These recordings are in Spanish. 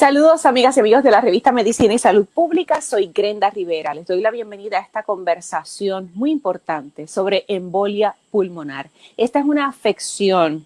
Saludos amigas y amigos de la revista Medicina y Salud Pública, soy Grenda Rivera. Les doy la bienvenida a esta conversación muy importante sobre embolia pulmonar. Esta es una afección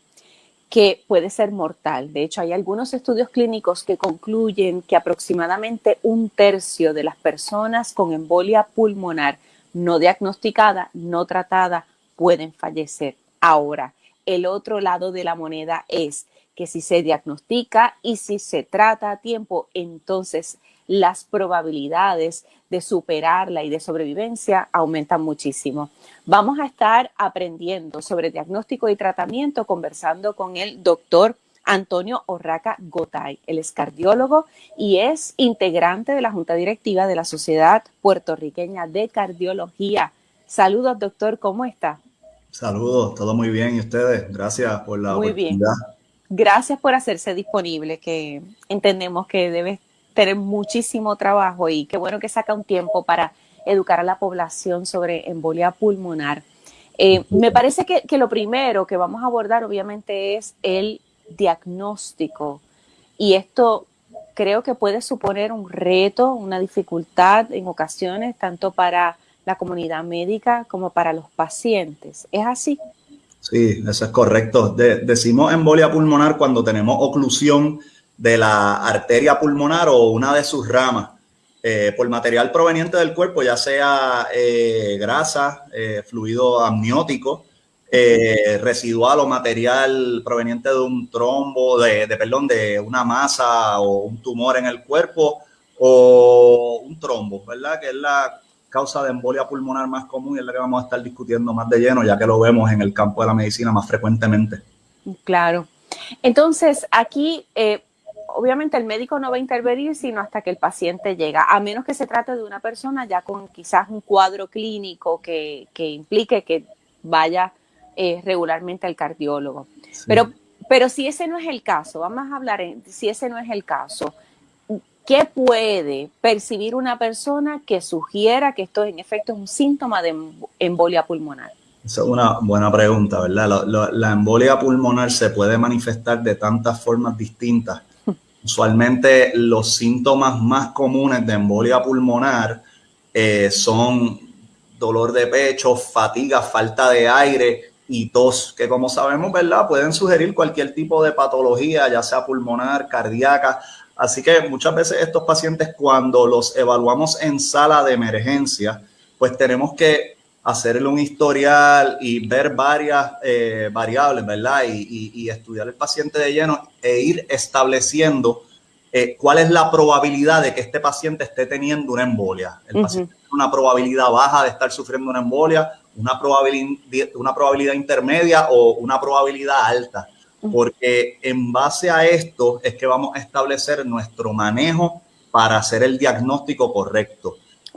que puede ser mortal. De hecho, hay algunos estudios clínicos que concluyen que aproximadamente un tercio de las personas con embolia pulmonar no diagnosticada, no tratada, pueden fallecer. Ahora, el otro lado de la moneda es que si se diagnostica y si se trata a tiempo, entonces las probabilidades de superarla y de sobrevivencia aumentan muchísimo. Vamos a estar aprendiendo sobre diagnóstico y tratamiento conversando con el doctor Antonio Orraca Gotay. Él es cardiólogo y es integrante de la Junta Directiva de la Sociedad Puertorriqueña de Cardiología. Saludos, doctor, ¿cómo está? Saludos, todo muy bien. ¿Y ustedes? Gracias por la muy oportunidad. Bien gracias por hacerse disponible, que entendemos que debe tener muchísimo trabajo y qué bueno que saca un tiempo para educar a la población sobre embolia pulmonar. Eh, me parece que, lo primero que vamos a abordar obviamente es el diagnóstico y esto creo que puede suponer un reto, una dificultad en ocasiones, tanto para la comunidad médica como para los pacientes. ¿Es así? Sí, eso es correcto. decimos embolia pulmonar cuando tenemos oclusión de la arteria pulmonar o una de sus ramas eh, por material proveniente del cuerpo, ya sea eh, grasa, eh, fluido amniótico, residual o material proveniente de un trombo, de, de, perdón, de una masa o un tumor en el cuerpo o un trombo, ¿verdad? Que es la causa de embolia pulmonar más común y es la que vamos a estar discutiendo más de lleno, ya que lo vemos en el campo de la medicina más frecuentemente. Claro. Entonces, aquí, eh, obviamente el médico no va a intervenir sino hasta que el paciente llega, a menos que se trate de una persona ya con quizás un cuadro clínico que, implique que vaya eh, regularmente al cardiólogo. Pero, pero si ese no es el caso, vamos a hablar, en, si ese no es el caso, ¿Qué puede percibir una persona que sugiera que esto en efecto es un síntoma de embolia pulmonar? Esa es una buena pregunta, ¿verdad? La, embolia pulmonar se puede manifestar de tantas formas distintas. Usualmente los síntomas más comunes de embolia pulmonar eh, son dolor de pecho, fatiga, falta de aire y tos, que como sabemos, ¿verdad? Pueden sugerir cualquier tipo de patología, ya sea pulmonar, cardíaca. Así que muchas veces estos pacientes cuando los evaluamos en sala de emergencia, pues tenemos que hacerle un historial y ver varias eh, variables, ¿verdad? Y, estudiar el paciente de lleno e ir estableciendo eh, cuál es la probabilidad de que este paciente esté teniendo una embolia. El paciente tiene una probabilidad baja de estar sufriendo una embolia, una probabilidad, una probabilidad intermedia o una probabilidad alta porque en base a esto es que vamos a establecer nuestro manejo para hacer el diagnóstico correcto.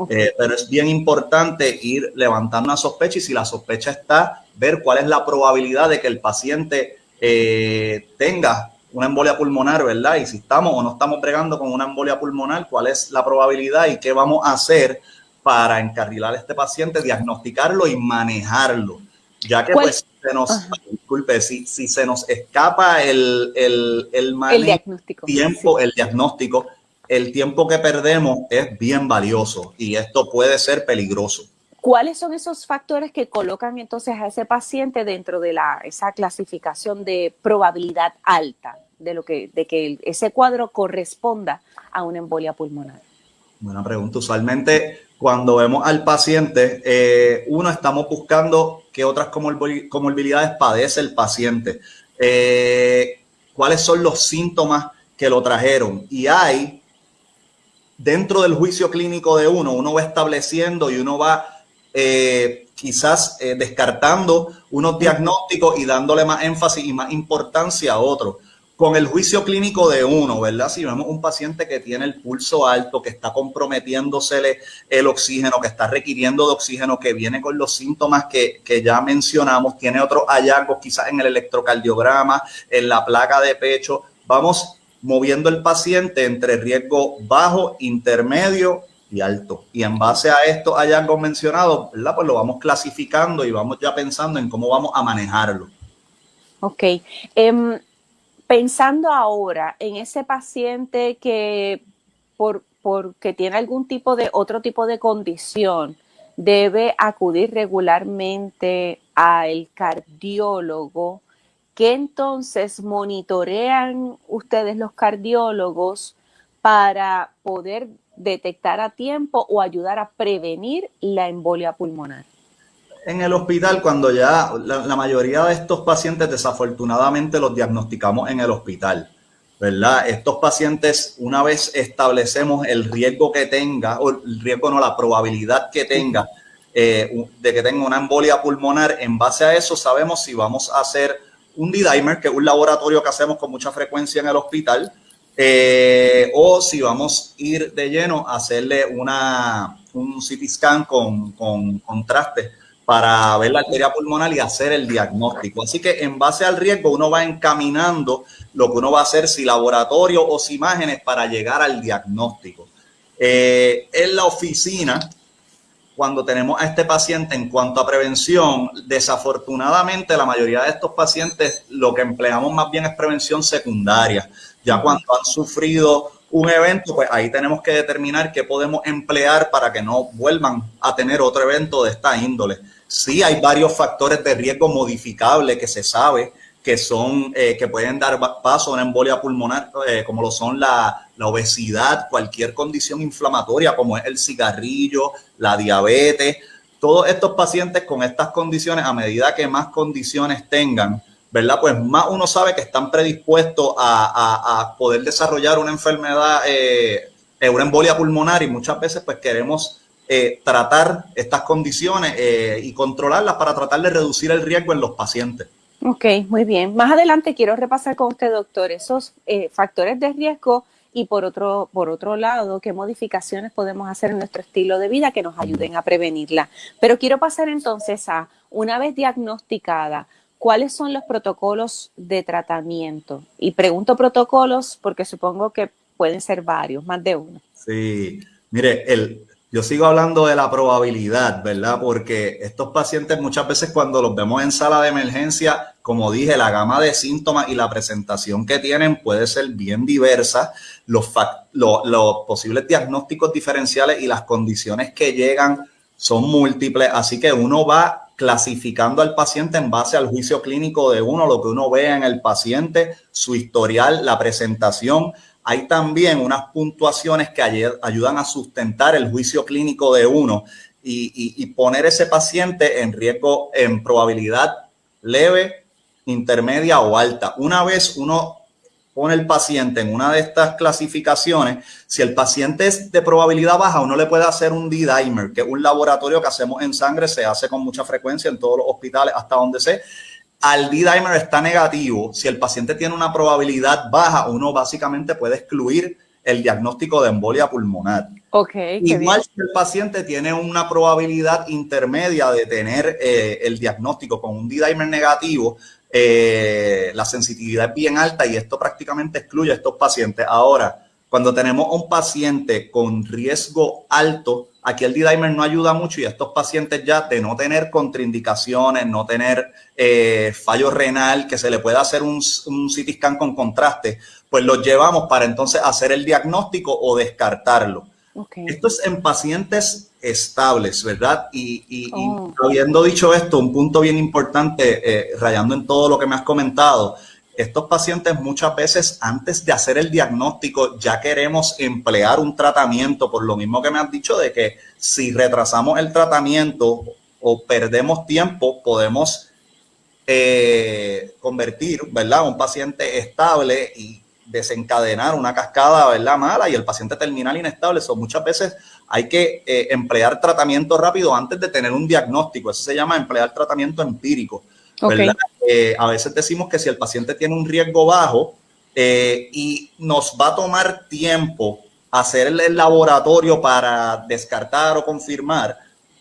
Eh, pero es bien importante ir levantando una sospecha y si la sospecha está, ver cuál es la probabilidad de que el paciente eh, tenga una embolia pulmonar, ¿verdad? Y si estamos o no estamos bregando con una embolia pulmonar, cuál es la probabilidad y qué vamos a hacer para encarrilar a este paciente, diagnosticarlo y manejarlo. Ya que pues se nos, disculpe, si, si se nos escapa el, el, el, diagnóstico, tiempo, el diagnóstico, el tiempo que perdemos es bien valioso y esto puede ser peligroso. ¿Cuáles son esos factores que colocan entonces a ese paciente dentro de la, esa clasificación de probabilidad alta de, lo que, de que ese cuadro corresponda a una embolia pulmonar? Buena pregunta. Usualmente cuando vemos al paciente, eh, uno estamos buscando qué otras comorbilidades padece el paciente, eh, cuáles son los síntomas que lo trajeron. Y hay, dentro del juicio clínico de uno, uno va estableciendo y uno va eh, quizás descartando unos diagnósticos y dándole más énfasis y más importancia a otros con el juicio clínico de uno, ¿verdad? Si vemos un paciente que tiene el pulso alto, que está comprometiéndosele el oxígeno, que está requiriendo de oxígeno, que viene con los síntomas que, ya mencionamos, tiene otros hallazgos quizás en el electrocardiograma, en la placa de pecho, vamos moviendo el paciente entre riesgo bajo, intermedio y alto. Y en base a estos hallazgos mencionados, ¿verdad? Pues lo vamos clasificando y vamos ya pensando en cómo vamos a manejarlo. Ok. Em, Pensando ahora en ese paciente que por, porque tiene algún tipo de otro tipo de condición, debe acudir regularmente al cardiólogo, que entonces monitorean ustedes los cardiólogos para poder detectar a tiempo o ayudar a prevenir la embolia pulmonar? En el hospital, cuando ya la, mayoría de estos pacientes desafortunadamente los diagnosticamos en el hospital, ¿verdad? Estos pacientes, una vez establecemos el riesgo que tenga, o el riesgo no, la probabilidad que tenga eh, de que tenga una embolia pulmonar, en base a eso sabemos si vamos a hacer un D-dimer, que es un laboratorio que hacemos con mucha frecuencia en el hospital, eh, o si vamos a ir de lleno a hacerle una, un CT scan con, con contraste para ver la arteria pulmonar y hacer el diagnóstico. Así que en base al riesgo uno va encaminando lo que uno va a hacer, si laboratorio o si imágenes, para llegar al diagnóstico. Eh, en la oficina, cuando tenemos a este paciente en cuanto a prevención, desafortunadamente la mayoría de estos pacientes lo que empleamos más bien es prevención secundaria. Ya cuando han sufrido un evento, pues ahí tenemos que determinar qué podemos emplear para que no vuelvan a tener otro evento de esta índole. Sí hay varios factores de riesgo modificables que se sabe que son, eh, que pueden dar paso a una embolia pulmonar, eh, como lo son la, la, obesidad, cualquier condición inflamatoria, como es el cigarrillo, la diabetes. Todos estos pacientes con estas condiciones, a medida que más condiciones tengan, ¿verdad? Pues más uno sabe que están predispuestos a, poder desarrollar una enfermedad, eh, eh, una embolia pulmonar y muchas veces pues queremos eh, tratar estas condiciones y controlarlas para tratar de reducir el riesgo en los pacientes. Ok, muy bien. Más adelante quiero repasar con usted, doctor, esos factores de riesgo y por otro, por otro lado, qué modificaciones podemos hacer en nuestro estilo de vida que nos ayuden a prevenirla. Pero quiero pasar entonces a, una vez diagnosticada, ¿cuáles son los protocolos de tratamiento? Y pregunto protocolos porque supongo que pueden ser varios, más de uno. Sí, mire, el, yo sigo hablando de la probabilidad, ¿verdad? Porque estos pacientes muchas veces cuando los vemos en sala de emergencia, como dije, la gama de síntomas y la presentación que tienen puede ser bien diversa. Los, posibles diagnósticos diferenciales y las condiciones que llegan son múltiples, así que uno va clasificando al paciente en base al juicio clínico de uno, lo que uno vea en el paciente, su historial, la presentación. Hay también unas puntuaciones que ayudan a sustentar el juicio clínico de uno y, poner ese paciente en riesgo en probabilidad leve, intermedia o alta. Una vez uno pone el paciente en una de estas clasificaciones, si el paciente es de probabilidad baja, uno le puede hacer un D-dimer, que es un laboratorio que hacemos en sangre, se hace con mucha frecuencia en todos los hospitales hasta donde sé. Al D-dimer está negativo. Si el paciente tiene una probabilidad baja, uno básicamente puede excluir el diagnóstico de embolia pulmonar. Okay, Igual si el paciente tiene una probabilidad intermedia de tener eh, el diagnóstico con un D-dimer negativo, eh, la sensitividad es bien alta y esto prácticamente excluye a estos pacientes. Ahora, cuando tenemos un paciente con riesgo alto, aquí el D-dimer no ayuda mucho y estos pacientes ya de no tener contraindicaciones, no tener eh, fallo renal, que se le pueda hacer un, un CT scan con contraste, pues los llevamos para entonces hacer el diagnóstico o descartarlo. Esto es en pacientes estables, ¿verdad? Y, oh. habiendo dicho esto, un punto bien importante, eh, rayando en todo lo que me has comentado, estos pacientes muchas veces antes de hacer el diagnóstico ya queremos emplear un tratamiento, por lo mismo que me has dicho de que si retrasamos el tratamiento o perdemos tiempo, podemos eh, convertir, ¿verdad? Un paciente estable y desencadenar una cascada, ¿verdad? Mala y el paciente terminal inestable. So, muchas veces hay que eh, emplear tratamiento rápido antes de tener un diagnóstico. Eso se llama emplear tratamiento empírico. Eh, a veces decimos que si el paciente tiene un riesgo bajo eh, y nos va a tomar tiempo hacer el laboratorio para descartar o confirmar,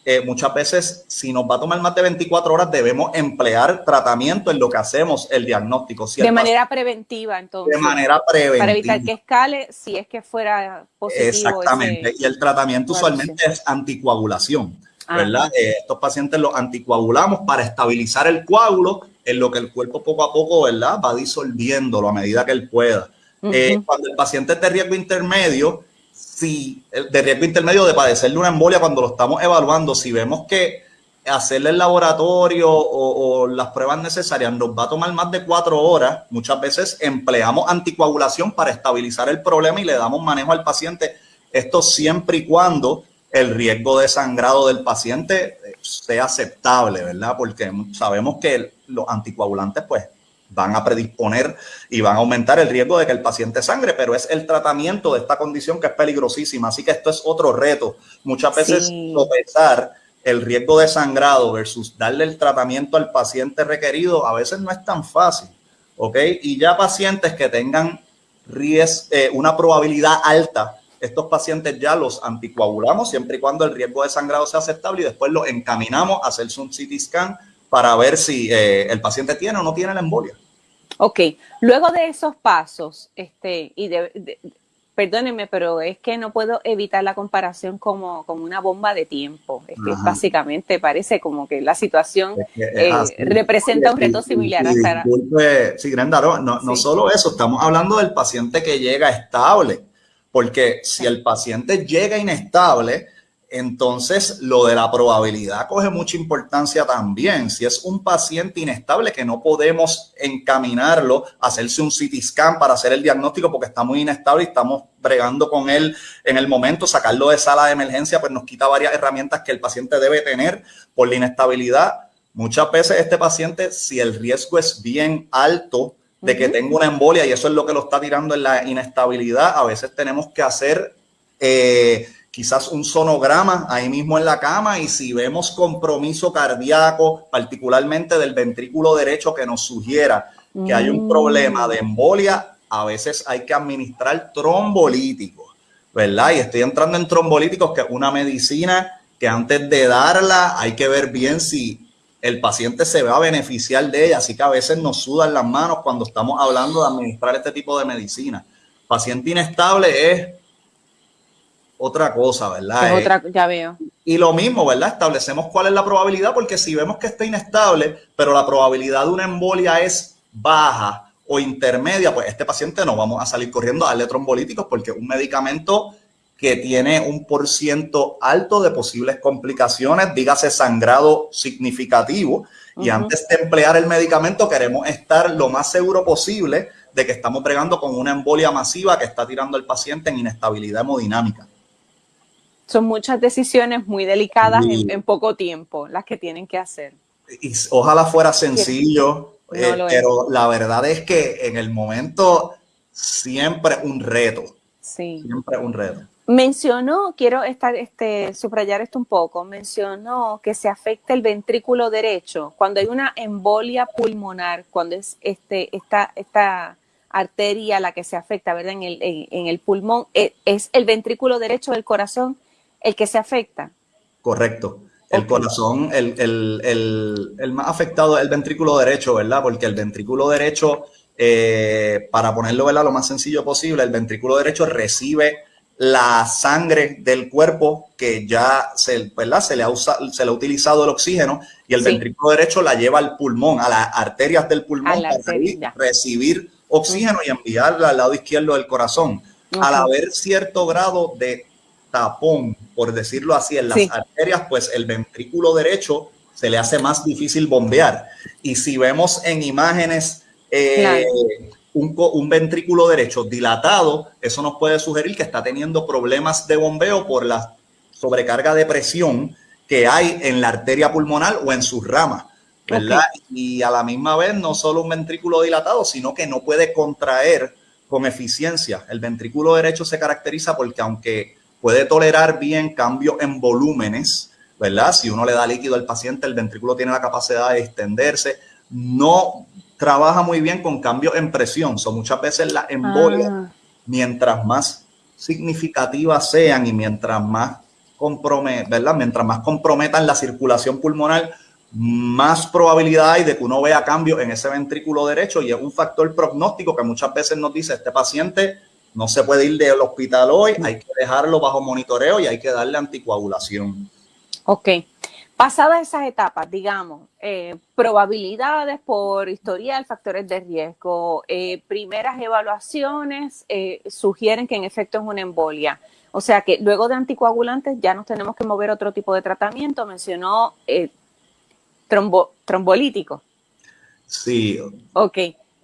eh, muchas veces, si nos va a tomar más de 24 horas, debemos emplear tratamiento en lo que hacemos el diagnóstico. de manera preventiva, entonces. De manera preventiva. Para evitar que escale si es que fuera positivo. Exactamente. y el tratamiento usualmente es anticoagulación. ¿Verdad? Eh, estos pacientes los anticoagulamos para estabilizar el coágulo en lo que el cuerpo poco a poco, ¿verdad? Va disolviéndolo a medida que él pueda. Eh, cuando el paciente es de riesgo intermedio, si de riesgo intermedio de padecerle una embolia, cuando lo estamos evaluando, si vemos que hacerle el laboratorio o, las pruebas necesarias nos va a tomar más de cuatro horas, muchas veces empleamos anticoagulación para estabilizar el problema y le damos manejo al paciente. Esto siempre y cuando el riesgo de sangrado del paciente sea aceptable, ¿verdad? Porque sabemos que los anticoagulantes pues van a predisponer y van a aumentar el riesgo de que el paciente sangre, pero es el tratamiento de esta condición que es peligrosísima. Así que esto es otro reto. Muchas veces sopesar el riesgo de sangrado versus darle el tratamiento al paciente requerido a veces no es tan fácil, ¿ok? Y ya pacientes que tengan eh, una probabilidad alta, estos pacientes ya los anticoagulamos siempre y cuando el riesgo de sangrado sea aceptable y después los encaminamos a hacerse un CT scan para ver si eh, el paciente tiene o no tiene la embolia. Ok, luego de esos pasos, este, y de, perdónenme, pero es que no puedo evitar la comparación como, como una bomba de tiempo. Es que básicamente parece como que la situación eh, representa un reto similar. sí, Grenda, no, no, solo eso, estamos hablando del paciente que llega estable, porque si el paciente llega inestable, entonces lo de la probabilidad coge mucha importancia también. Si es un paciente inestable que no podemos encaminarlo hacerse un CT scan para hacer el diagnóstico porque está muy inestable y estamos bregando con él en el momento, sacarlo de sala de emergencia, pues nos quita varias herramientas que el paciente debe tener por la inestabilidad. Muchas veces este paciente, si el riesgo es bien alto de que tenga una embolia y eso es lo que lo está tirando en la inestabilidad, a veces tenemos que hacer... Eh, quizás un sonograma ahí mismo en la cama y si vemos compromiso cardíaco, particularmente del ventrículo derecho que nos sugiera que hay un problema de embolia, a veces hay que administrar trombolíticos, ¿verdad? Y estoy entrando en trombolíticos, que es una medicina que antes de darla hay que ver bien si el paciente se va a beneficiar de ella, así que a veces nos sudan las manos cuando estamos hablando de administrar este tipo de medicina. Paciente inestable es otra cosa, ¿verdad? Es otra, ya veo. Y lo mismo, ¿verdad? Establecemos cuál es la probabilidad, porque si vemos que está inestable, pero la probabilidad de una embolia es baja o intermedia, pues este paciente no vamos a salir corriendo a darle trombolíticos porque un medicamento que tiene un por ciento alto de posibles complicaciones, dígase sangrado significativo. Y antes de emplear el medicamento queremos estar lo más seguro posible de que estamos bregando con una embolia masiva que está tirando al paciente en inestabilidad hemodinámica son muchas decisiones muy delicadas en, poco tiempo las que tienen que hacer. Y ojalá fuera sencillo, eh, pero la verdad es que en el momento siempre un reto. Sí. Siempre un reto. Mencionó, quiero estar, este, subrayar esto un poco, mencionó que se afecta el ventrículo derecho cuando hay una embolia pulmonar, cuando es este, esta, esta arteria la que se afecta, ¿verdad? En el, en el pulmón, eh, es el ventrículo derecho del corazón el que se afecta. Correcto. El corazón, el, más afectado es el ventrículo derecho, ¿verdad? Porque el ventrículo derecho, eh, para ponerlo ¿verdad? lo más sencillo posible, el ventrículo derecho recibe la sangre del cuerpo que ya se, ¿verdad? se, le, ha se le ha utilizado el oxígeno y el ventrículo derecho la lleva al pulmón, a las arterias del pulmón para recibir oxígeno y enviarla al lado izquierdo del corazón. Al haber cierto grado de tapón, por decirlo así, en las arterias, pues el ventrículo derecho se le hace más difícil bombear. Y si vemos en imágenes eh, un, ventrículo derecho dilatado, eso nos puede sugerir que está teniendo problemas de bombeo por la sobrecarga de presión que hay en la arteria pulmonar o en sus ramas. ¿verdad? Y a la misma vez, no solo un ventrículo dilatado, sino que no puede contraer con eficiencia. El ventrículo derecho se caracteriza porque aunque puede tolerar bien cambios en volúmenes, ¿verdad? Si uno le da líquido al paciente, el ventrículo tiene la capacidad de extenderse. No trabaja muy bien con cambios en presión. Son muchas veces las embolias, ah. mientras más significativas sean y mientras más, ¿verdad? mientras más comprometan la circulación pulmonar, más probabilidad hay de que uno vea cambios en ese ventrículo derecho y es un factor prognóstico que muchas veces nos dice este paciente no se puede ir del hospital hoy, hay que dejarlo bajo monitoreo y hay que darle anticoagulación. Ok. Pasadas esas etapas, digamos, eh, probabilidades por historial, factores de riesgo, eh, primeras evaluaciones eh, sugieren que en efecto es una embolia. O sea que luego de anticoagulantes ya nos tenemos que mover otro tipo de tratamiento. Mencionó trombolítico. Sí. Ok.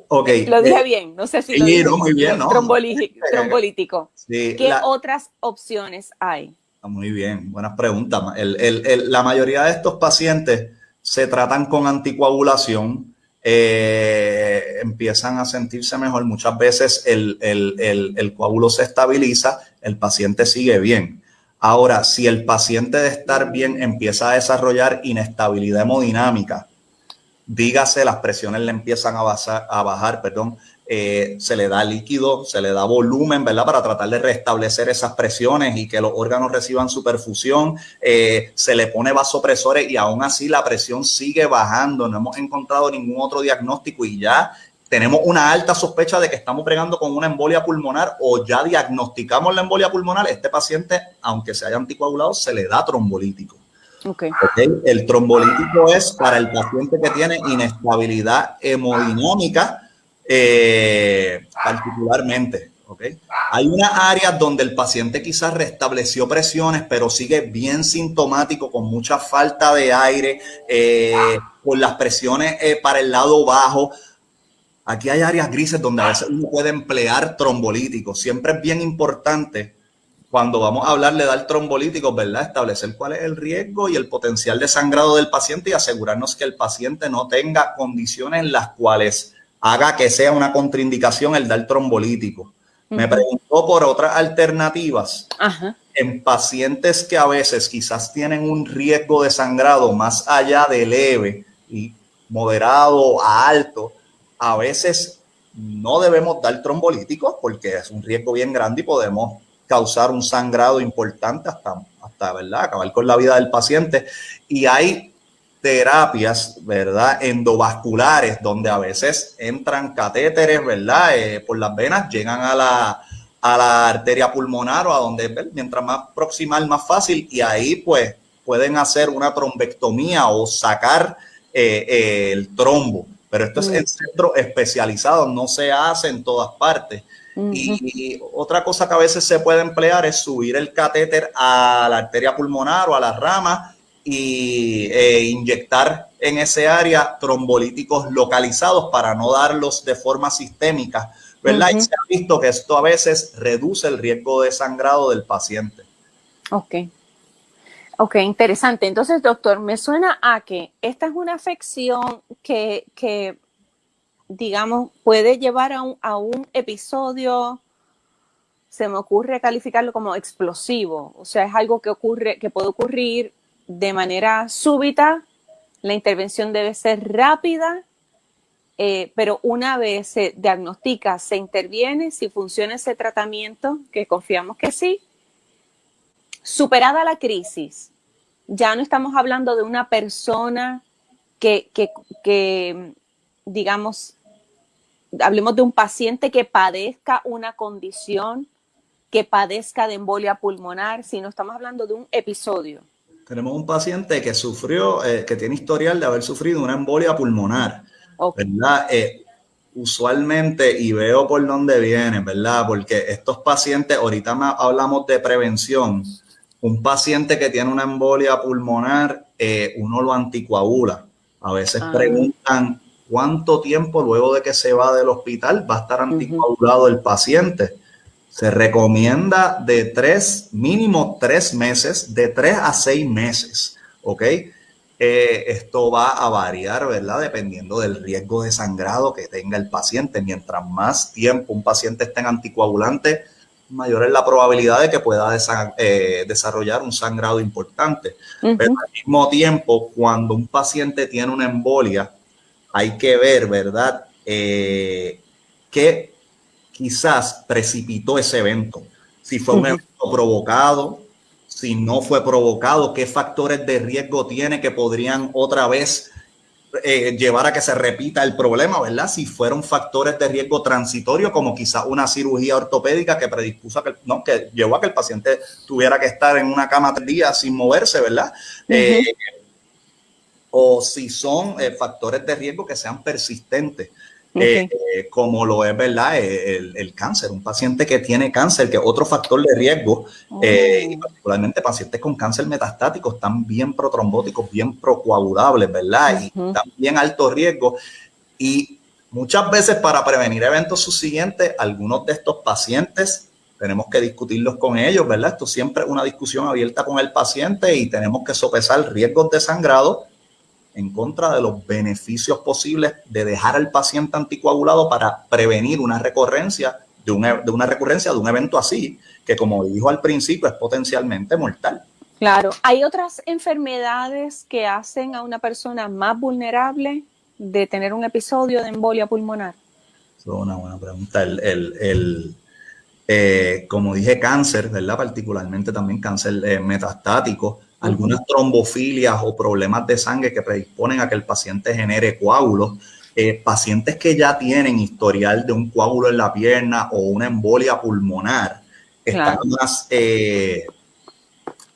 Okay. Lo dije bien, no sé si lo dije muy bien, ¿no? Trombolítico. ¿Qué otras opciones hay? Ah, muy bien, buenas preguntas. la mayoría de estos pacientes se tratan con anticoagulación, eh, empiezan a sentirse mejor. Muchas veces el, coágulo se estabiliza, el paciente sigue bien. Ahora, si el paciente de estar bien empieza a desarrollar inestabilidad hemodinámica, dígase, las presiones le empiezan a, a bajar, perdón, eh, se le da líquido, se le da volumen, ¿verdad? Para tratar de restablecer esas presiones y que los órganos reciban su perfusión. Eh, se le pone vasopresores y aún así la presión sigue bajando. No hemos encontrado ningún otro diagnóstico y ya tenemos una alta sospecha de que estamos pregando con una embolia pulmonar o ya diagnosticamos la embolia pulmonar. Este paciente, aunque se haya anticoagulado, se le da trombolítico. Okay. El trombolítico es para el paciente que tiene inestabilidad hemodinámica eh, particularmente. Hay unas áreas donde el paciente quizás restableció presiones, pero sigue bien sintomático, con mucha falta de aire, eh, con las presiones eh, para el lado bajo. Aquí hay áreas grises donde a veces uno puede emplear trombolíticos. Siempre es bien importante cuando vamos a hablar de dar trombolíticos, ¿verdad? Establecer cuál es el riesgo y el potencial de sangrado del paciente y asegurarnos que el paciente no tenga condiciones en las cuales haga que sea una contraindicación el dar trombolítico. Me preguntó por otras alternativas. En pacientes que a veces quizás tienen un riesgo de sangrado más allá de leve y moderado a alto, a veces no debemos dar trombolíticos porque es un riesgo bien grande y podemos causar un sangrado importante hasta, hasta ¿verdad? acabar con la vida del paciente. Y hay terapias, ¿verdad? Endovasculares, donde a veces entran catéteres, ¿verdad? Eh, por las venas, llegan a la, a la arteria pulmonar o a donde, mientras más proximal, más fácil, y ahí pues pueden hacer una trombectomía o sacar eh, eh, el trombo. Pero esto es en centros especializados, no se hace en todas partes. y, otra cosa que a veces se puede emplear es subir el catéter a la arteria pulmonar o a la rama y eh, inyectar en ese área trombolíticos localizados para no darlos de forma sistémica, ¿verdad? Y se ha visto que esto a veces reduce el riesgo de sangrado del paciente. Ok. Ok, interesante. Entonces, doctor, me suena a que esta es una afección que, que digamos, puede llevar a un, a un episodio se me ocurre calificarlo como explosivo, o sea, es algo que ocurre, que puede ocurrir de manera súbita, la intervención debe ser rápida, eh, pero una vez se diagnostica, se interviene, si funciona ese tratamiento, que confiamos que sí, superada la crisis, ya no estamos hablando de una persona que, que digamos, hablemos de un paciente que padezca una condición, que padezca de embolia pulmonar, sino estamos hablando de un episodio tenemos un paciente que sufrió, eh, que tiene historial de haber sufrido una embolia pulmonar, ¿verdad? Eh, usualmente, y veo por dónde viene, ¿verdad? Porque estos pacientes, ahorita hablamos de prevención, un paciente que tiene una embolia pulmonar, eh, uno lo anticoagula. A veces ah. preguntan cuánto tiempo luego de que se va del hospital va a estar anticoagulado el paciente. Se recomienda de tres, mínimo tres meses, de tres a seis meses, ¿ok? Eh, esto va a variar, ¿verdad? Dependiendo del riesgo de sangrado que tenga el paciente. Mientras más tiempo un paciente esté en anticoagulante, mayor es la probabilidad de que pueda eh, desarrollar un sangrado importante. Pero al mismo tiempo, cuando un paciente tiene una embolia, hay que ver, ¿verdad? Eh, que quizás precipitó ese evento. Si fue un evento provocado, si no fue provocado, qué factores de riesgo tiene que podrían otra vez eh, llevar a que se repita el problema, ¿verdad? Si fueron factores de riesgo transitorio, como quizás una cirugía ortopédica que predispuso a que, no, que llevó a que el paciente tuviera que estar en una cama tres días sin moverse, ¿verdad? Eh, o si son eh, factores de riesgo que sean persistentes. Eh, eh, como lo es, ¿verdad? El, cáncer, un paciente que tiene cáncer, que es otro factor de riesgo, oh. y particularmente pacientes con cáncer metastático, están bien protrombóticos, bien procoagulables, ¿verdad? Y también alto riesgo. Y muchas veces para prevenir eventos subsiguientes, algunos de estos pacientes tenemos que discutirlos con ellos, ¿verdad? Esto siempre es una discusión abierta con el paciente y tenemos que sopesar riesgos de sangrado en contra de los beneficios posibles de dejar al paciente anticoagulado para prevenir una recurrencia de una, de una recurrencia de un evento así, que como dijo al principio es potencialmente mortal. Claro, ¿hay otras enfermedades que hacen a una persona más vulnerable de tener un episodio de embolia pulmonar? Es una buena pregunta. el, el eh, como dije, cáncer, ¿verdad? Particularmente también cáncer eh, metastático, algunas trombofilias o problemas de sangre que predisponen a que el paciente genere coágulos, eh, pacientes que ya tienen historial de un coágulo en la pierna o una embolia pulmonar, están más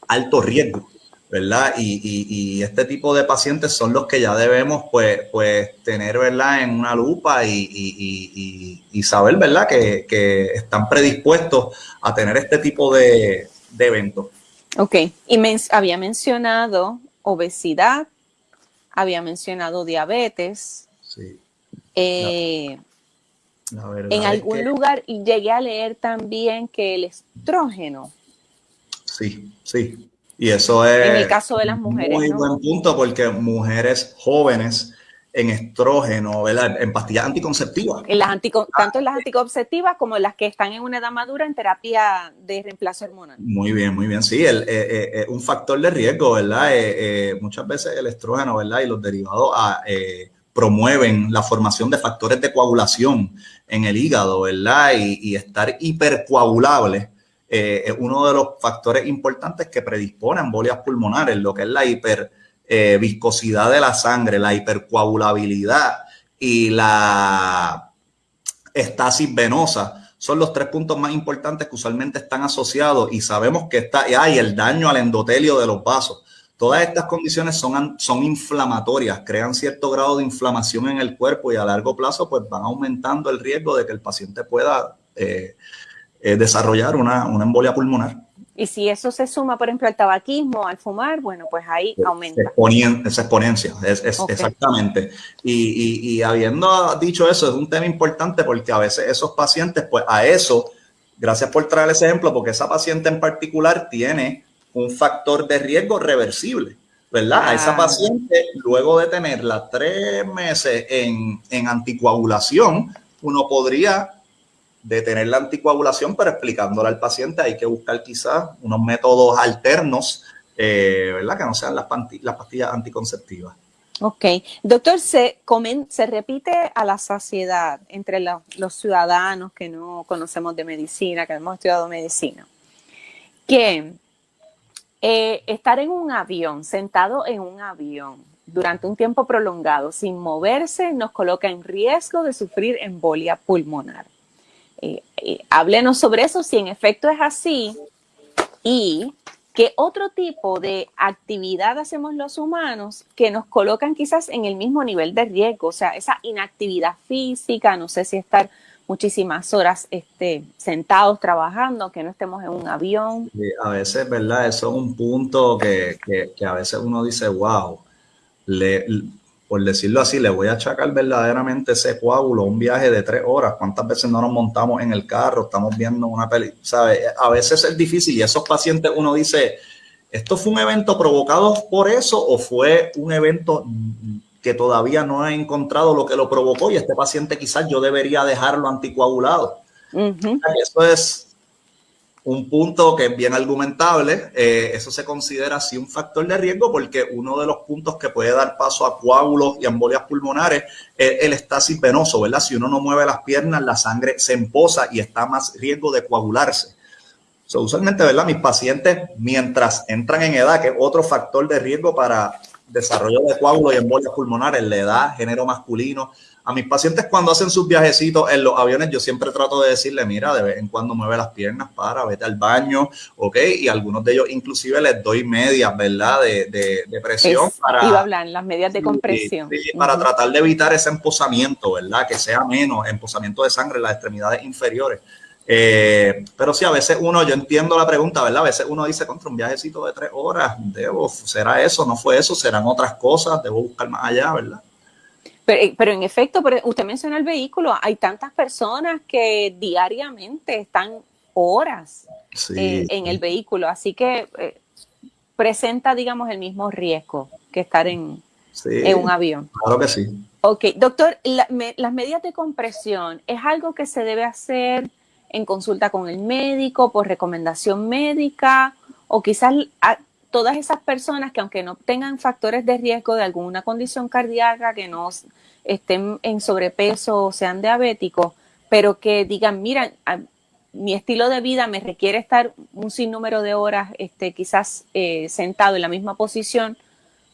alto riesgo ¿verdad? Y, este tipo de pacientes son los que ya debemos, pues, pues tener, ¿verdad? En una lupa y, saber, ¿verdad? Que, están predispuestos a tener este tipo de, eventos. Ok, y había mencionado obesidad, había mencionado diabetes. Sí. Eh, en algún lugar y llegué a leer también que el estrógeno. Sí, sí. Y eso es. En el caso de las mujeres. Muy buen punto, porque mujeres jóvenes en estrógeno, ¿verdad? En pastillas anticonceptivas. En las tanto en las anticonceptivas como en las que están en una edad madura en terapia de reemplazo hormonal. Muy bien, muy bien. Sí, el, eh, eh, eh, un factor de riesgo, ¿verdad? muchas veces el estrógeno, ¿verdad? Y los derivados ah, promueven la formación de factores de coagulación en el hígado, ¿verdad? Y, y estar hipercoagulable eh, es uno de los factores importantes que predispone a embolias pulmonares, lo que es la hiperviscosidad eh, de la sangre, la hipercoagulabilidad y la estasis venosa. Son los tres puntos más importantes que usualmente están asociados y sabemos que está, hay el daño al endotelio de los vasos. Todas estas condiciones son, son inflamatorias, crean cierto grado de inflamación en el cuerpo y a largo plazo pues van aumentando el riesgo de que el paciente pueda eh, eh, desarrollar una, una, embolia pulmonar. Y si eso se suma, por ejemplo, al tabaquismo, al fumar, bueno, pues ahí aumenta. Esa exponencia, es, exactamente. Y, y, habiendo dicho eso, es un tema importante porque a veces esos pacientes, pues a eso, gracias por traer ese ejemplo, porque esa paciente en particular tiene un factor de riesgo reversible. ¿verdad? A esa paciente, luego de tenerla tres meses en, en anticoagulación, uno podría detener la anticoagulación, pero explicándole al paciente hay que buscar quizás unos métodos alternos, eh, ¿verdad? Que no sean las, las pastillas anticonceptivas. Ok. Doctor, se, se repite a la saciedad entre los ciudadanos que no conocemos de medicina, que hemos estudiado medicina, que eh, estar en un avión, sentado en un avión durante un tiempo prolongado, sin moverse, nos coloca en riesgo de sufrir embolia pulmonar. Eh, eh, háblenos sobre eso, si en efecto es así y qué otro tipo de actividad hacemos los humanos que nos colocan quizás en el mismo nivel de riesgo, o sea, esa inactividad física, no sé si estar muchísimas horas este, sentados trabajando, que no estemos en un avión. a veces, ¿verdad? Eso es un punto que, que a veces uno dice, wow, le, por decirlo así, le voy a achacar verdaderamente ese coágulo, un viaje de tres horas. ¿Cuántas veces no nos montamos en el carro? Estamos viendo una película, ¿sabes? A veces es difícil y esos pacientes uno dice, ¿esto fue un evento provocado por eso o fue un evento que todavía no he encontrado lo que lo provocó y este paciente quizás yo debería dejarlo anticoagulado? Eso es un punto que es bien argumentable. Eh, eso se considera así un factor de riesgo porque uno de los puntos que puede dar paso a coágulos y embolias pulmonares es el estasis venoso, ¿verdad? Si uno no mueve las piernas, la sangre se emposa y está más riesgo de coagularse. usualmente, ¿verdad? Mis pacientes, mientras entran en edad, que es otro factor de riesgo para desarrollo de coágulos y embolias pulmonares, la edad, género masculino. A mis pacientes cuando hacen sus viajecitos en los aviones, yo siempre trato de decirle, mira, de vez en cuando mueve las piernas para, vete al baño, ¿ok? Y algunos de ellos inclusive les doy medias, ¿verdad? De, de, presión. para, iba a hablar, las medias de compresión. para tratar de evitar ese emposamiento, ¿verdad? Que sea menos, emposamiento de sangre en las extremidades inferiores. Eh, pero sí, a veces uno, yo entiendo la pregunta, ¿verdad? A veces uno dice, contra un viajecito de tres horas, debo, ¿será eso? ¿No fue eso? ¿Serán otras cosas? ¿Debo buscar más allá, verdad? Eh, pero, en efecto, usted menciona el vehículo, hay tantas personas que diariamente están horas eh, en el vehículo, así que eh, presenta, digamos, el mismo riesgo que estar en, un avión. Claro que sí. Ok, doctor, las medidas de compresión, ¿es algo que se debe hacer en consulta con el médico, por recomendación médica, o quizás todas esas personas que aunque no tengan factores de riesgo de alguna condición cardíaca, que no estén en sobrepeso o sean diabéticos, pero que digan, mira, mi estilo de vida me requiere estar un sinnúmero de horas, este, quizás eh, sentado en la misma posición,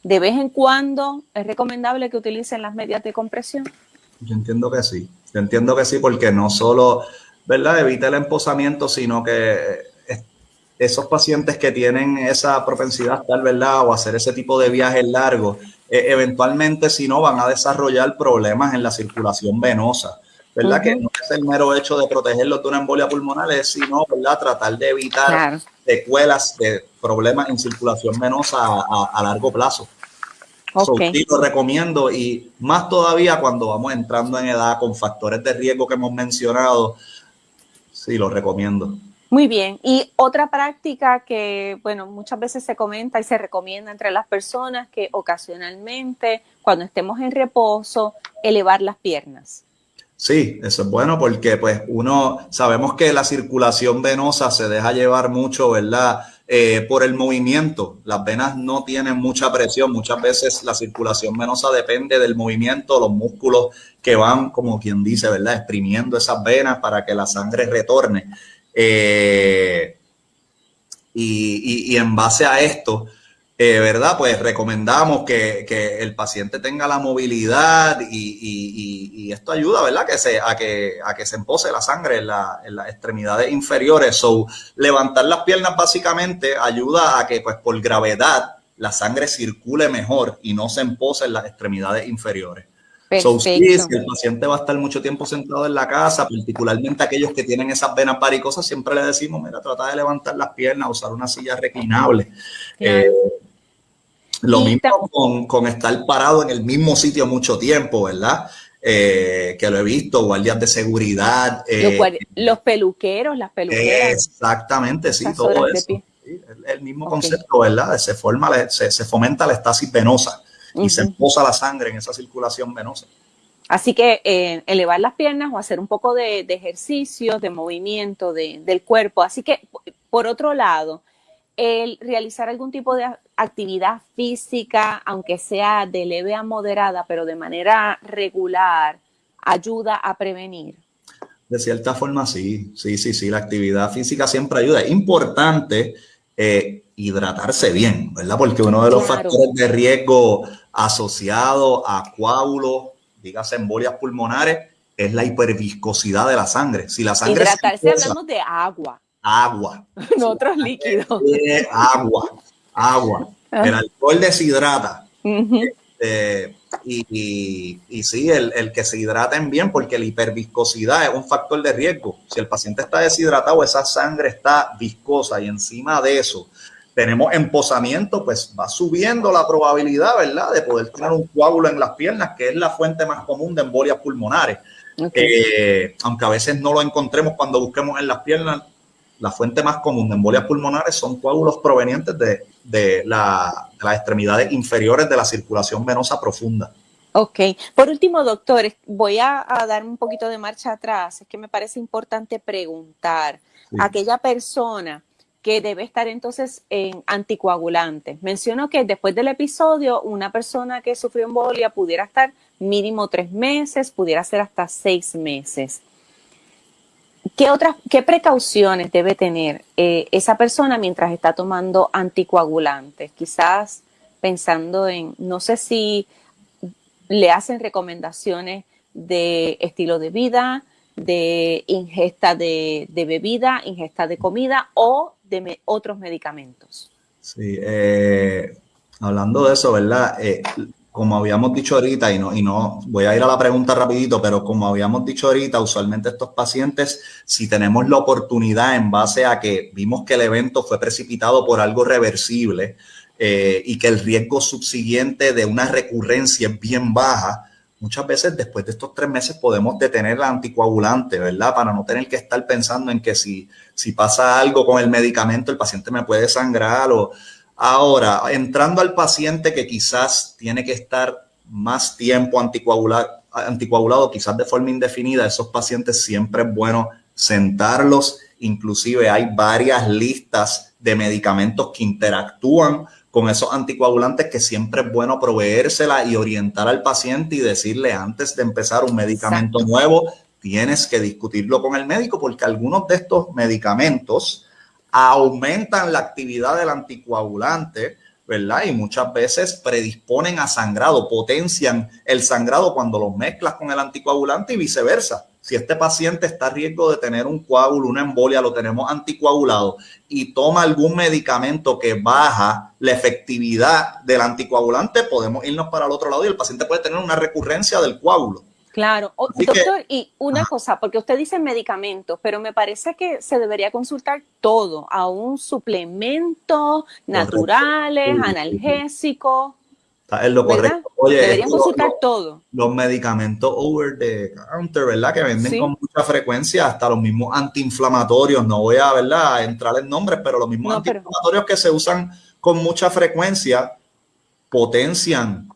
de vez en cuando es recomendable que utilicen las medias de compresión. Yo entiendo que sí, yo entiendo que sí, porque no solo, ¿verdad? Evita el emposamiento, sino que esos pacientes que tienen esa propensidad tal, ¿verdad? O hacer ese tipo de viajes largos, eh, eventualmente si no van a desarrollar problemas en la circulación venosa, ¿verdad? Que no es el mero hecho de protegerlos de una embolia pulmonar, es sino, ¿verdad? Tratar de evitar secuelas de problemas en circulación venosa a, largo plazo. Okay. sí, lo recomiendo y más todavía cuando vamos entrando en edad con factores de riesgo que hemos mencionado, sí, lo recomiendo. Muy bien. Y otra práctica que, bueno, muchas veces se comenta y se recomienda entre las personas que ocasionalmente, cuando estemos en reposo, elevar las piernas. Sí, eso es bueno porque pues uno, sabemos que la circulación venosa se deja llevar mucho, ¿verdad? Eh, por el movimiento. Las venas no tienen mucha presión. Muchas veces la circulación venosa depende del movimiento, los músculos que van, como quien dice, ¿verdad? Exprimiendo esas venas para que la sangre retorne. Eh, y, en base a esto, eh, ¿verdad? Pues recomendamos que, el paciente tenga la movilidad y, esto ayuda, ¿verdad? Que se, a, que, se empose la sangre en, las extremidades inferiores. So, levantar las piernas básicamente ayuda a que, pues, por gravedad, la sangre circule mejor y no se empose en las extremidades inferiores si el paciente va a estar mucho tiempo sentado en la casa, particularmente aquellos que tienen esas venas varicosas, siempre le decimos, mira, trata de levantar las piernas, usar una silla reclinable. Eh, lo mismo con, estar parado en el mismo sitio mucho tiempo, ¿verdad? Eh, que lo he visto, guardias de seguridad. Eh, los, peluqueros, las peluqueras. Exactamente, sí, todo eso. el, mismo concepto, ¿verdad? Se, forma, se, se fomenta la estasis venosa y se emposa la sangre en esa circulación venosa. Así que eh, elevar las piernas o hacer un poco de, ejercicio, de movimiento del cuerpo. Así que, por otro lado, el realizar algún tipo de actividad física, aunque sea de leve a moderada, pero de manera regular, ayuda a prevenir. De cierta forma, sí, sí, sí, sí, la actividad física siempre ayuda. Es importante eh, hidratarse bien, ¿verdad? Porque uno de los factores de riesgo asociado a coágulos, dígase embolias pulmonares, es la hiperviscosidad de la sangre. Si la sangre Hidratarse hablamos de agua. Agua. no otros líquidos. Agua, agua. Ah. El alcohol deshidrata. Este, y, y, sí, el, el, que se hidraten bien, porque la hiperviscosidad es un factor de riesgo. Si el paciente está deshidratado, esa sangre está viscosa y encima de eso tenemos emposamiento, pues va subiendo la probabilidad, ¿verdad?, de poder tener un coágulo en las piernas, que es la fuente más común de embolias pulmonares. Eh, aunque a veces no lo encontremos cuando busquemos en las piernas, la fuente más común de embolias pulmonares son coágulos provenientes de, de, la, las extremidades inferiores de la circulación venosa profunda. Ok. Por último, doctores, voy a, dar un poquito de marcha atrás. Es que me parece importante preguntar a aquella persona que debe estar entonces en anticoagulantes. Menciono que después del episodio, una persona que sufrió embolia pudiera estar mínimo tres meses, pudiera ser hasta seis meses. ¿Qué otras, qué precauciones debe tener eh, esa persona mientras está tomando anticoagulantes? Quizás pensando en, no sé si le hacen recomendaciones de estilo de vida, de ingesta de, bebida, ingesta de comida o de otros medicamentos. Sí, eh, hablando de eso, ¿verdad? Eh, como habíamos dicho ahorita, y no, y no voy a ir a la pregunta rapidito, pero como habíamos dicho ahorita, usualmente estos pacientes, si tenemos la oportunidad en base a que vimos que el evento fue precipitado por algo reversible eh, y que el riesgo subsiguiente de una recurrencia es bien baja, muchas veces después de estos tres meses podemos detener la anticoagulante, ¿verdad? Para no tener que estar pensando en que si, si pasa algo con el medicamento, el paciente me puede sangrar o Ahora, entrando al paciente que quizás tiene que estar más tiempo anticoagulado, anticoagulado, quizás de forma indefinida, esos pacientes siempre es bueno sentarlos. Inclusive hay varias listas de medicamentos que interactúan con esos anticoagulantes que siempre es bueno proveérsela y orientar al paciente y decirle antes de empezar un medicamento nuevo, tienes que discutirlo con el médico porque algunos de estos medicamentos aumentan la actividad del anticoagulante, ¿verdad? Y muchas veces predisponen a sangrado, potencian el sangrado cuando los mezclas con el anticoagulante y viceversa. Si este paciente está a riesgo de tener un coágulo, una embolia, lo tenemos anticoagulado y toma algún medicamento que baja la efectividad del anticoagulante, podemos irnos para el otro lado y el paciente puede tener una recurrencia del coágulo. Claro, doctor, y una cosa, porque usted dice medicamentos, pero me parece que se debería consultar todo, a un suplemento, naturales, analgésicos. Es lo correcto. Oye, Deberían consultar todo. Los medicamentos over the counter, ¿verdad? Que venden con mucha frecuencia, hasta los mismos antiinflamatorios, no voy a, ¿verdad? entrar en nombres, pero los mismos antiinflamatorios que se usan con mucha frecuencia potencian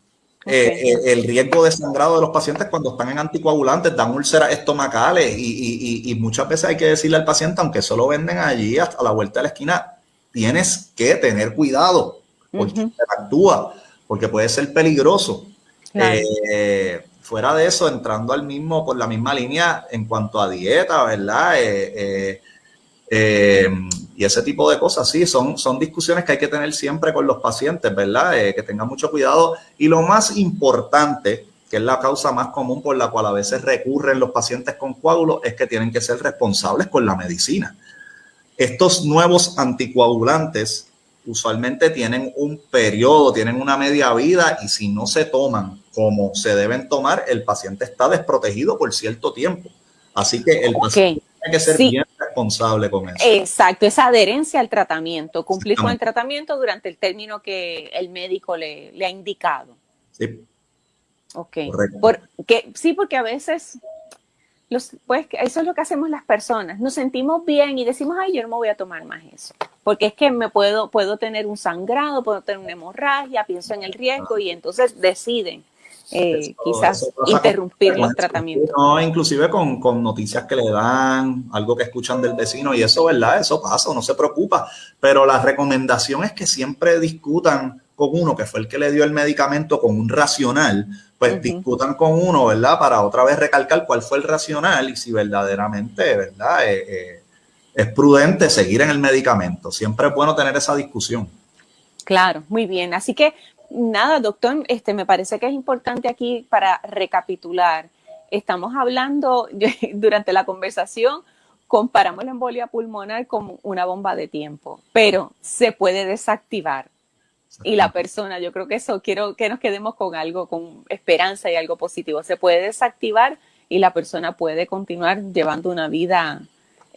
eh, eh, el riesgo de sangrado de los pacientes cuando están en anticoagulantes, dan úlceras estomacales y, muchas veces hay que decirle al paciente, aunque solo venden allí hasta la vuelta de la esquina, tienes que tener cuidado porque actúa, porque puede ser peligroso. Eh, fuera de eso, entrando al mismo, por la misma línea en cuanto a dieta, ¿verdad? y ese tipo de cosas, sí, son, son discusiones que hay que tener siempre con los pacientes, ¿verdad? Eh, que tengan mucho cuidado. Y lo más importante, que es la causa más común por la cual a veces recurren los pacientes con coágulos, es que tienen que ser responsables con la medicina. Estos nuevos anticoagulantes usualmente tienen un periodo, tienen una media vida y si no se toman como se deben tomar, el paciente está desprotegido por cierto tiempo. Así que el paciente tiene que ser bien responsable con eso. Exacto, esa adherencia al tratamiento, cumplir con el tratamiento durante el término que el médico le, ha indicado. Sí. Ok. Porque, sí, porque a veces, los, pues eso es lo que hacemos las personas. Nos sentimos bien y decimos, ay, yo no me voy a tomar más eso. Porque es que me puedo, puedo tener un sangrado, puedo tener una hemorragia, pienso en el riesgo y entonces deciden eh, quizás interrumpir los tratamientos. No, inclusive con, con, noticias que le dan, algo que escuchan del vecino y eso, ¿verdad? Eso pasa, no se preocupa. Pero la recomendación es que siempre discutan con uno, que fue el que le dio el medicamento, con un racional, pues discutan con uno, ¿verdad? Para otra vez recalcar cuál fue el racional y si verdaderamente, ¿verdad? Eh, eh, es prudente seguir en el medicamento. Siempre es bueno tener esa discusión. Claro, muy bien. Así que nada, doctor, este, me parece que es importante aquí para recapitular. Estamos hablando durante la conversación, comparamos la embolia pulmonar con una bomba de tiempo, pero se puede desactivar. Y la persona, yo creo que eso, quiero que nos quedemos con algo, con esperanza y algo positivo. Se puede desactivar y la persona puede continuar llevando una vida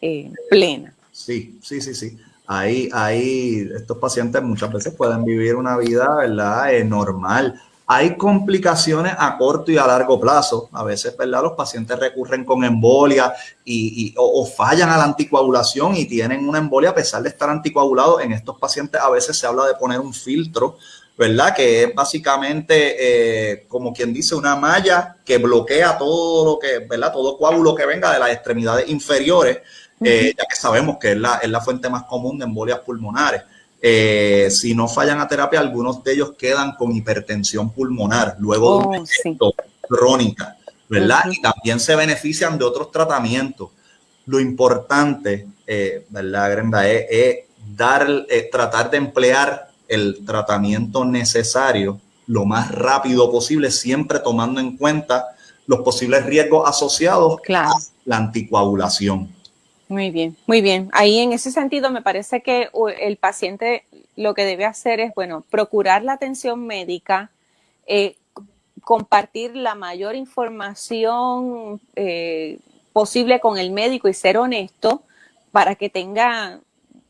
eh, plena. Sí, sí, sí, sí ahí, ahí estos pacientes muchas veces pueden vivir una vida, ¿verdad? Eh, normal. Hay complicaciones a corto y a largo plazo. A veces, ¿verdad? Los pacientes recurren con embolia y, o, fallan a la anticoagulación y tienen una embolia a pesar de estar anticoagulados. En estos pacientes a veces se habla de poner un filtro, ¿verdad? Que es básicamente, eh, como quien dice, una malla que bloquea todo lo que, ¿verdad? Todo coágulo que venga de las extremidades inferiores eh, ya que sabemos que es la, es la, fuente más común de embolias pulmonares. Eh, si no fallan a terapia, algunos de ellos quedan con hipertensión pulmonar luego de una oh, crónica, ¿verdad? Y también se benefician de otros tratamientos. Lo importante, eh, ¿verdad, Grenda? Es, dar, tratar de emplear el tratamiento necesario lo más rápido posible, siempre tomando en cuenta los posibles riesgos asociados a la anticoagulación. Muy bien, muy bien. Ahí en ese sentido me parece que el paciente lo que debe hacer es, bueno, procurar la atención médica, eh, compartir la mayor información eh, posible con el médico y ser honesto para que tenga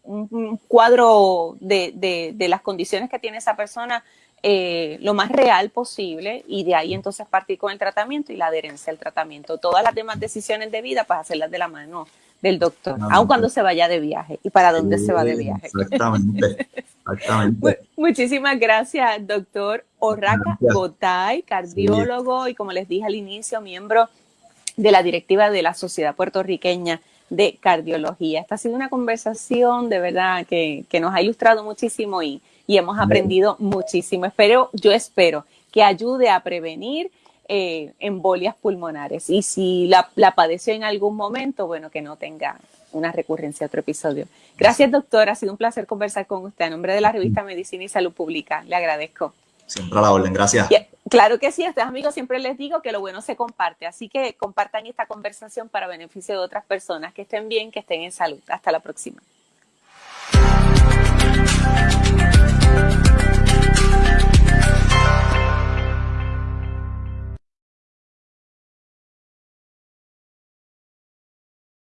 un, cuadro de, las condiciones que tiene esa persona eh, lo más real posible y de ahí entonces partir con el tratamiento y la adherencia al tratamiento. Todas las demás decisiones de vida, pues hacerlas de la mano del doctor, aun cuando se vaya de viaje y para dónde se va de viaje. Exactamente, exactamente. Muchísimas gracias, doctor Orraca Gotay, cardiólogo y como les dije al inicio, miembro de la directiva de la Sociedad Puertorriqueña de Cardiología. Esta ha sido una conversación de verdad que, que nos ha ilustrado muchísimo y, y hemos aprendido muchísimo. Espero, yo espero que ayude a prevenir eh, embolias pulmonares. Y si la, la, padeció en algún momento, bueno, que no tenga una recurrencia otro episodio. Gracias, doctor. Ha sido un placer conversar con usted. A nombre de la revista Medicina y Salud Pública, le agradezco. Siempre a la orden, gracias. claro que sí, a ustedes amigos siempre les digo que lo bueno se comparte, así que compartan esta conversación para beneficio de otras personas, que estén bien, que estén en salud. Hasta la próxima.